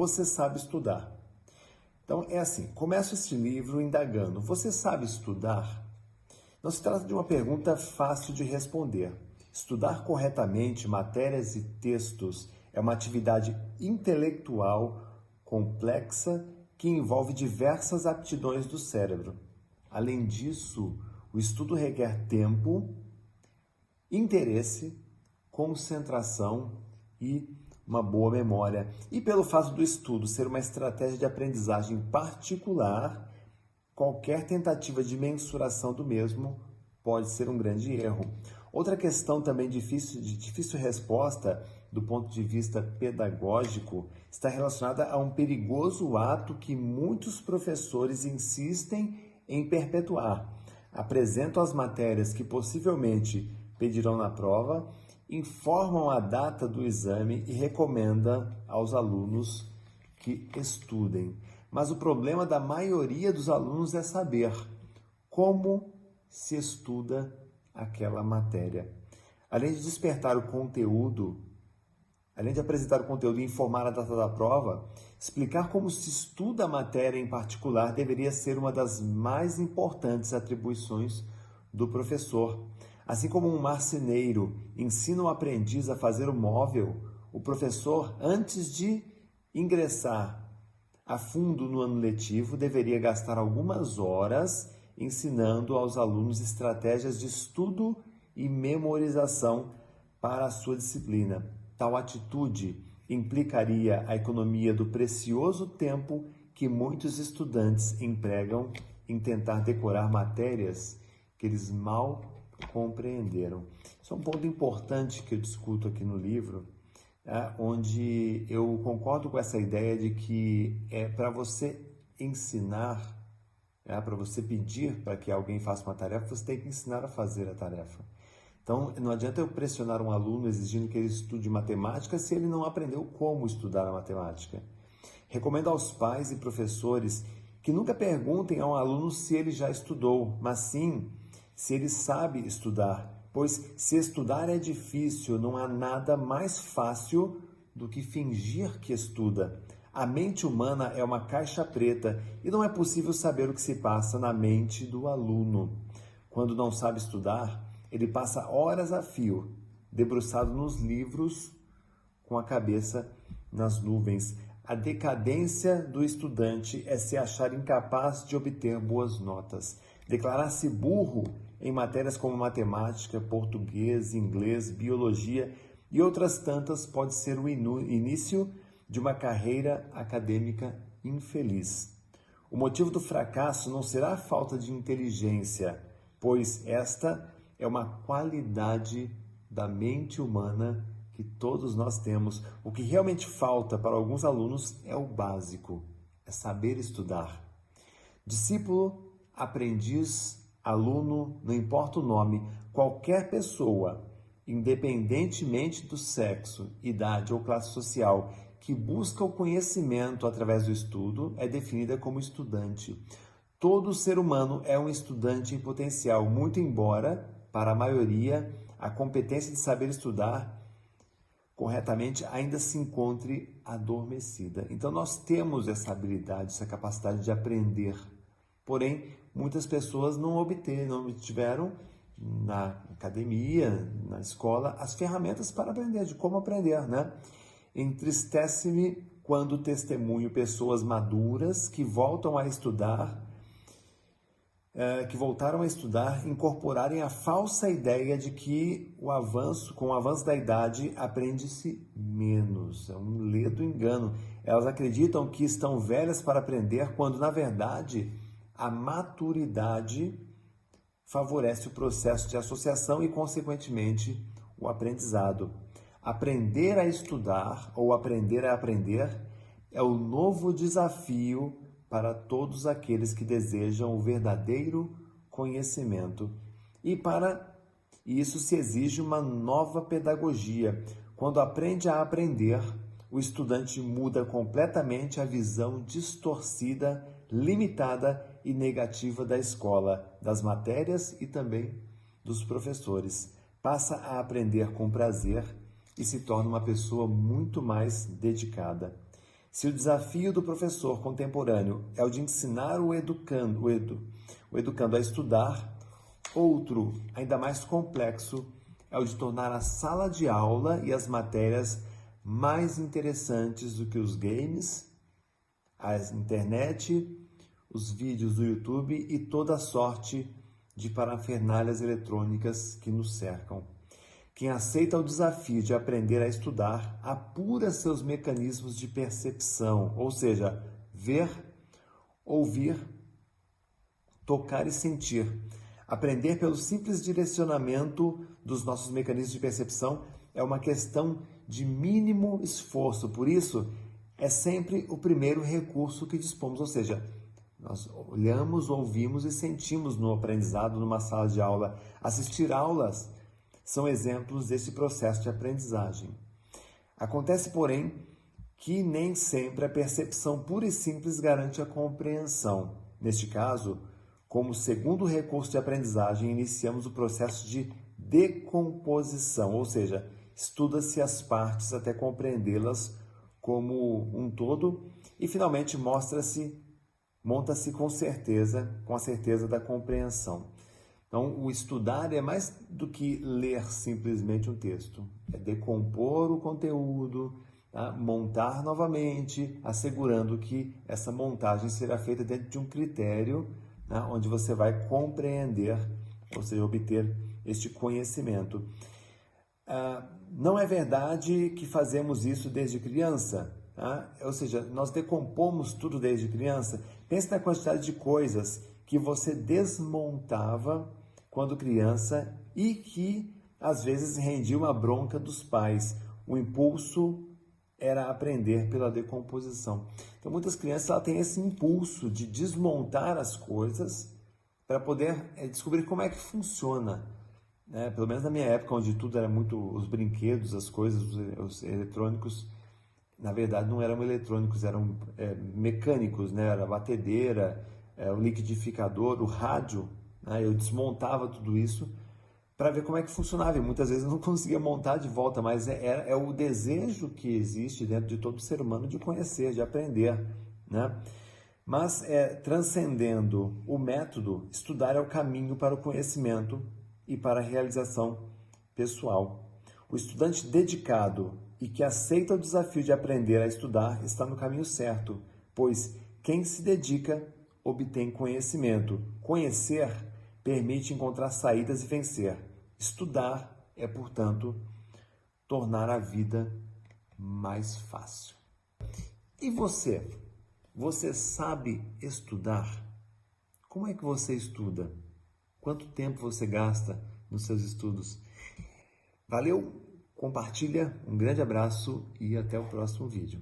Você sabe estudar? Então é assim, começo este livro indagando, você sabe estudar? Não se trata de uma pergunta fácil de responder. Estudar corretamente matérias e textos é uma atividade intelectual complexa que envolve diversas aptidões do cérebro. Além disso, o estudo requer tempo, interesse, concentração e uma boa memória. E pelo fato do estudo ser uma estratégia de aprendizagem particular, qualquer tentativa de mensuração do mesmo pode ser um grande erro. Outra questão também difícil, de difícil resposta do ponto de vista pedagógico está relacionada a um perigoso ato que muitos professores insistem em perpetuar. Apresentam as matérias que possivelmente pedirão na prova, informam a data do exame e recomenda aos alunos que estudem. Mas o problema da maioria dos alunos é saber como se estuda aquela matéria. Além de despertar o conteúdo, além de apresentar o conteúdo e informar a data da prova, explicar como se estuda a matéria em particular deveria ser uma das mais importantes atribuições do professor. Assim como um marceneiro ensina o aprendiz a fazer o móvel, o professor, antes de ingressar a fundo no ano letivo, deveria gastar algumas horas ensinando aos alunos estratégias de estudo e memorização para a sua disciplina. Tal atitude implicaria a economia do precioso tempo que muitos estudantes empregam em tentar decorar matérias que eles mal compreenderam. Isso é um ponto importante que eu discuto aqui no livro, é, onde eu concordo com essa ideia de que é para você ensinar é, para você pedir para que alguém faça uma tarefa, você tem que ensinar a fazer a tarefa. Então, não adianta eu pressionar um aluno exigindo que ele estude matemática se ele não aprendeu como estudar a matemática. Recomendo aos pais e professores que nunca perguntem a um aluno se ele já estudou, mas sim se ele sabe estudar, pois se estudar é difícil, não há nada mais fácil do que fingir que estuda. A mente humana é uma caixa preta e não é possível saber o que se passa na mente do aluno. Quando não sabe estudar, ele passa horas a fio, debruçado nos livros, com a cabeça nas nuvens. A decadência do estudante é se achar incapaz de obter boas notas. Declarar-se burro em matérias como matemática, português, inglês, biologia e outras tantas pode ser o início de uma carreira acadêmica infeliz. O motivo do fracasso não será a falta de inteligência, pois esta é uma qualidade da mente humana que todos nós temos. O que realmente falta para alguns alunos é o básico, é saber estudar. Discípulo, aprendiz, aluno, não importa o nome, qualquer pessoa, independentemente do sexo, idade ou classe social, que busca o conhecimento através do estudo é definida como estudante. Todo ser humano é um estudante em potencial, muito embora, para a maioria, a competência de saber estudar corretamente ainda se encontre adormecida. Então nós temos essa habilidade, essa capacidade de aprender. Porém, muitas pessoas não obtiveram, não obtiveram na academia, na escola, as ferramentas para aprender, de como aprender, né? Entristece-me quando testemunho pessoas maduras que voltam a estudar, é, que voltaram a estudar, incorporarem a falsa ideia de que o avanço, com o avanço da idade, aprende-se menos. É um ledo engano. Elas acreditam que estão velhas para aprender, quando na verdade a maturidade favorece o processo de associação e, consequentemente, o aprendizado. Aprender a estudar ou aprender a aprender é o novo desafio para todos aqueles que desejam o verdadeiro conhecimento. E para isso se exige uma nova pedagogia. Quando aprende a aprender, o estudante muda completamente a visão distorcida, limitada e negativa da escola, das matérias e também dos professores. Passa a aprender com prazer e se torna uma pessoa muito mais dedicada. Se o desafio do professor contemporâneo é o de ensinar o educando, o, edu, o educando a estudar, outro, ainda mais complexo, é o de tornar a sala de aula e as matérias mais interessantes do que os games, a internet, os vídeos do YouTube e toda a sorte de parafernálias eletrônicas que nos cercam. Quem aceita o desafio de aprender a estudar apura seus mecanismos de percepção, ou seja, ver, ouvir, tocar e sentir. Aprender pelo simples direcionamento dos nossos mecanismos de percepção é uma questão de mínimo esforço, por isso é sempre o primeiro recurso que dispomos, ou seja, nós olhamos, ouvimos e sentimos no aprendizado numa sala de aula. Assistir aulas são exemplos desse processo de aprendizagem. Acontece, porém, que nem sempre a percepção pura e simples garante a compreensão. Neste caso, como segundo recurso de aprendizagem, iniciamos o processo de decomposição, ou seja, estuda-se as partes até compreendê-las como um todo e finalmente mostra-se monta-se com certeza, com a certeza da compreensão. Então, o estudar é mais do que ler simplesmente um texto, é decompor o conteúdo, tá? montar novamente, assegurando que essa montagem será feita dentro de um critério né? onde você vai compreender, ou seja, obter este conhecimento. Ah, não é verdade que fazemos isso desde criança, tá? ou seja, nós decompomos tudo desde criança. Pense na quantidade de coisas que você desmontava quando criança e que às vezes rendia uma bronca dos pais. O impulso era aprender pela decomposição. Então muitas crianças têm esse impulso de desmontar as coisas para poder é, descobrir como é que funciona. Né? Pelo menos na minha época, onde tudo era muito os brinquedos, as coisas, os, os eletrônicos, na verdade não eram eletrônicos, eram é, mecânicos, né? Era a batedeira, é, o liquidificador, o rádio. Né? Eu desmontava tudo isso para ver como é que funcionava. E muitas vezes eu não conseguia montar de volta, mas é, é, é, o desejo que existe dentro de todo ser humano de conhecer, de aprender. Né? Mas é, transcendendo o método, estudar é o caminho para o conhecimento e para a realização pessoal. O estudante dedicado e que aceita o desafio de aprender a estudar está no caminho certo, pois quem se dedica obtém conhecimento. Conhecer permite encontrar saídas e vencer. Estudar é, portanto, tornar a vida mais fácil. E você? Você sabe estudar? Como é que você estuda? Quanto tempo você gasta nos seus estudos? Valeu! Compartilha, um grande abraço e até o próximo vídeo.